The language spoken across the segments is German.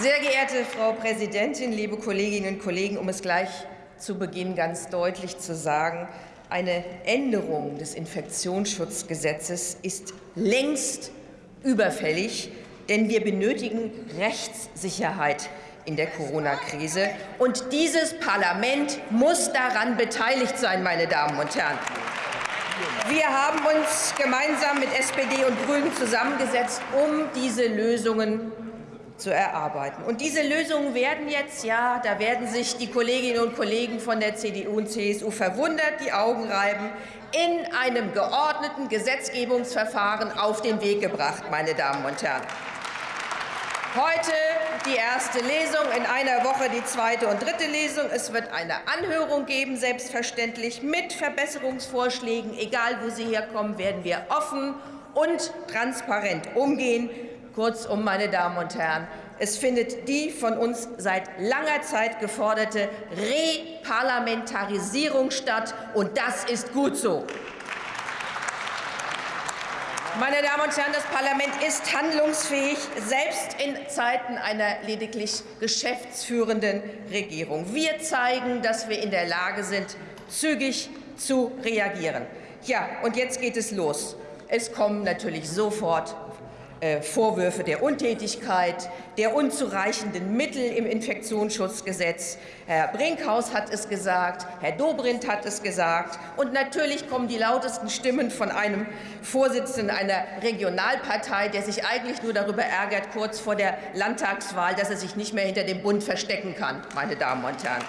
Sehr geehrte Frau Präsidentin, liebe Kolleginnen und Kollegen, um es gleich zu Beginn ganz deutlich zu sagen, eine Änderung des Infektionsschutzgesetzes ist längst überfällig, denn wir benötigen Rechtssicherheit in der Corona-Krise. Und dieses Parlament muss daran beteiligt sein, meine Damen und Herren. Wir haben uns gemeinsam mit SPD und Grünen zusammengesetzt, um diese Lösungen zu erarbeiten. Und diese Lösungen werden jetzt, ja, da werden sich die Kolleginnen und Kollegen von der CDU und CSU verwundert die Augen reiben, in einem geordneten Gesetzgebungsverfahren auf den Weg gebracht, meine Damen und Herren. Heute die erste Lesung, in einer Woche die zweite und dritte Lesung. Es wird eine Anhörung geben, selbstverständlich mit Verbesserungsvorschlägen. Egal, wo sie herkommen, werden wir offen und transparent umgehen. Kurzum, meine Damen und Herren, es findet die von uns seit langer Zeit geforderte Reparlamentarisierung statt, und das ist gut so. Meine Damen und Herren, das Parlament ist handlungsfähig, selbst in Zeiten einer lediglich geschäftsführenden Regierung. Wir zeigen, dass wir in der Lage sind, zügig zu reagieren. Ja, und jetzt geht es los. Es kommen natürlich sofort Vorwürfe der Untätigkeit, der unzureichenden Mittel im Infektionsschutzgesetz. Herr Brinkhaus hat es gesagt, Herr Dobrindt hat es gesagt. Und natürlich kommen die lautesten Stimmen von einem Vorsitzenden einer Regionalpartei, der sich eigentlich nur darüber ärgert, kurz vor der Landtagswahl, dass er sich nicht mehr hinter dem Bund verstecken kann, meine Damen und Herren.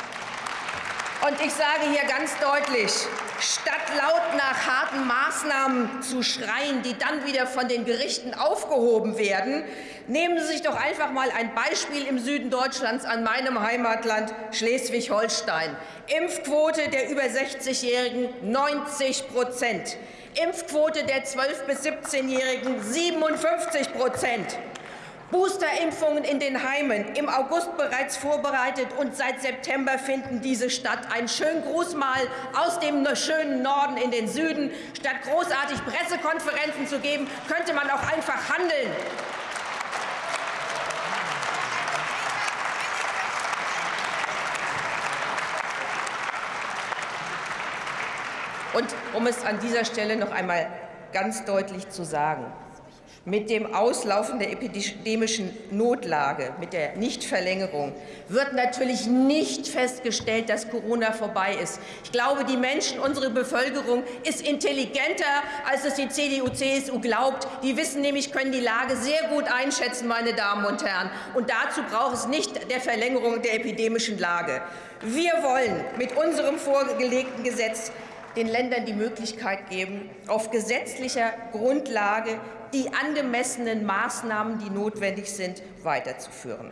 Und ich sage hier ganz deutlich, statt laut nach harten Maßnahmen zu schreien, die dann wieder von den Gerichten aufgehoben werden, nehmen Sie sich doch einfach mal ein Beispiel im Süden Deutschlands an meinem Heimatland Schleswig-Holstein. Impfquote der über 60-Jährigen 90 Prozent. Impfquote der 12- bis 17-Jährigen 57 Prozent. Boosterimpfungen in den Heimen im August bereits vorbereitet, und seit September finden diese statt. Ein schönen Gruß mal aus dem schönen Norden in den Süden. Statt großartig Pressekonferenzen zu geben, könnte man auch einfach handeln. Und um es an dieser Stelle noch einmal ganz deutlich zu sagen, mit dem Auslaufen der epidemischen Notlage, mit der Nichtverlängerung, wird natürlich nicht festgestellt, dass Corona vorbei ist. Ich glaube, die Menschen, unsere Bevölkerung ist intelligenter, als es die CDU-CSU glaubt. Die wissen nämlich, können die Lage sehr gut einschätzen, meine Damen und Herren. Und dazu braucht es nicht der Verlängerung der epidemischen Lage. Wir wollen mit unserem vorgelegten Gesetz den Ländern die Möglichkeit geben, auf gesetzlicher Grundlage die angemessenen Maßnahmen, die notwendig sind, weiterzuführen.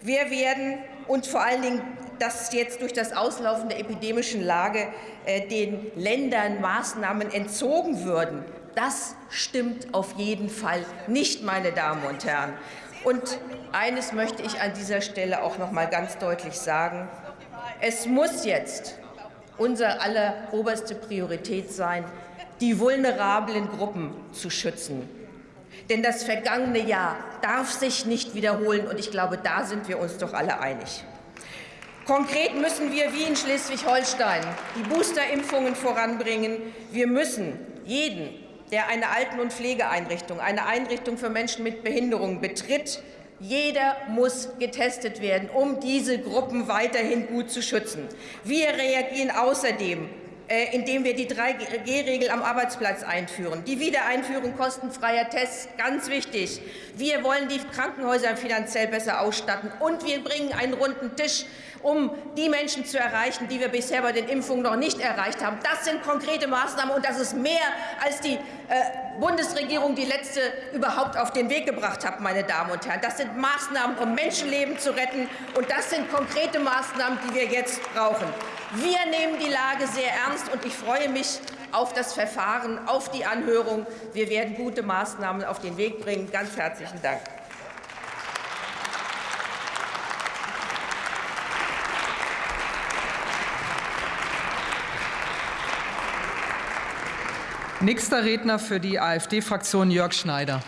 Wir werden und vor allen Dingen, dass jetzt durch das Auslaufen der epidemischen Lage äh, den Ländern Maßnahmen entzogen würden, das stimmt auf jeden Fall nicht, meine Damen und Herren. Und eines möchte ich an dieser Stelle auch noch mal ganz deutlich sagen. Es muss jetzt unser aller oberste Priorität sein, die vulnerablen Gruppen zu schützen. Denn das vergangene Jahr darf sich nicht wiederholen, und ich glaube, da sind wir uns doch alle einig. Konkret müssen wir wie in Schleswig-Holstein die Boosterimpfungen voranbringen. Wir müssen jeden, der eine Alten- und Pflegeeinrichtung, eine Einrichtung für Menschen mit Behinderung betritt, jeder muss getestet werden, um diese Gruppen weiterhin gut zu schützen. Wir reagieren außerdem äh, indem wir die 3G-Regel am Arbeitsplatz einführen. Die Wiedereinführung kostenfreier Tests, ganz wichtig. Wir wollen die Krankenhäuser finanziell besser ausstatten, und wir bringen einen runden Tisch, um die Menschen zu erreichen, die wir bisher bei den Impfungen noch nicht erreicht haben. Das sind konkrete Maßnahmen, und das ist mehr, als die äh, Bundesregierung die letzte überhaupt auf den Weg gebracht hat, meine Damen und Herren. Das sind Maßnahmen, um Menschenleben zu retten, und das sind konkrete Maßnahmen, die wir jetzt brauchen. Wir nehmen die Lage sehr ernst, und ich freue mich auf das Verfahren, auf die Anhörung. Wir werden gute Maßnahmen auf den Weg bringen. Ganz herzlichen Dank. Nächster Redner für die AfD-Fraktion Jörg Schneider.